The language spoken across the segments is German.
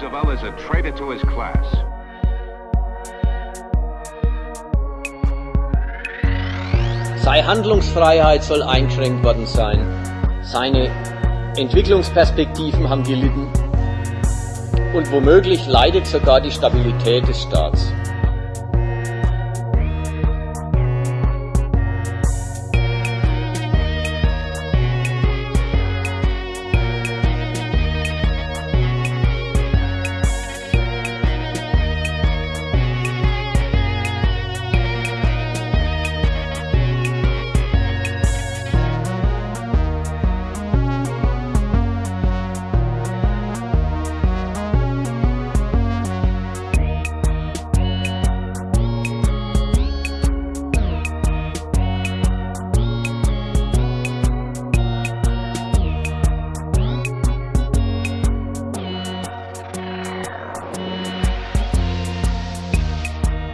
Roosevelt is a traitor to his class. Seine Handlungsfreiheit soll eingeschränkt worden sein. Seine Entwicklungsperspektiven haben gelitten. Und womöglich leidet sogar die Stabilität des Staats.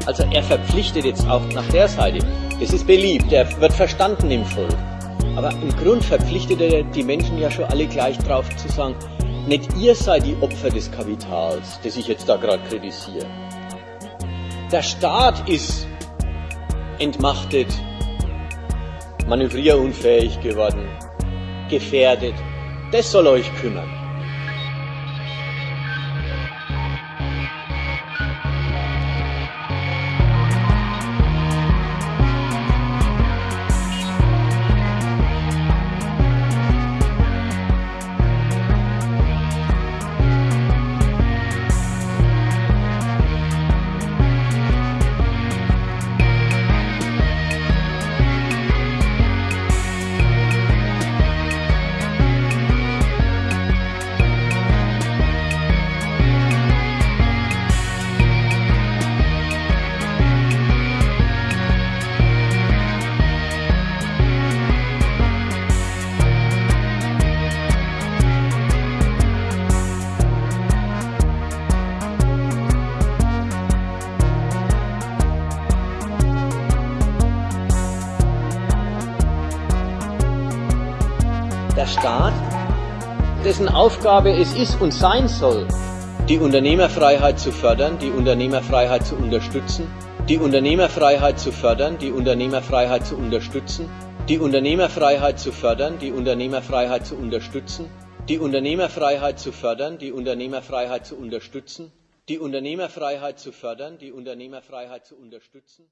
Also er verpflichtet jetzt auch nach der Seite. Das ist beliebt, er wird verstanden im Volk. Aber im Grund verpflichtet er die Menschen ja schon alle gleich drauf zu sagen, nicht ihr seid die Opfer des Kapitals, das ich jetzt da gerade kritisiere. Der Staat ist entmachtet, manövrierunfähig geworden, gefährdet. Das soll euch kümmern. Der Staat, dessen Aufgabe es ist und sein soll, die Unternehmerfreiheit zu fördern, die Unternehmerfreiheit zu unterstützen, die Unternehmerfreiheit zu fördern, die Unternehmerfreiheit zu unterstützen, die Unternehmerfreiheit zu fördern, die Unternehmerfreiheit zu unterstützen, die Unternehmerfreiheit zu fördern, die Unternehmerfreiheit zu unterstützen, die Unternehmerfreiheit zu fördern, die Unternehmerfreiheit zu unterstützen.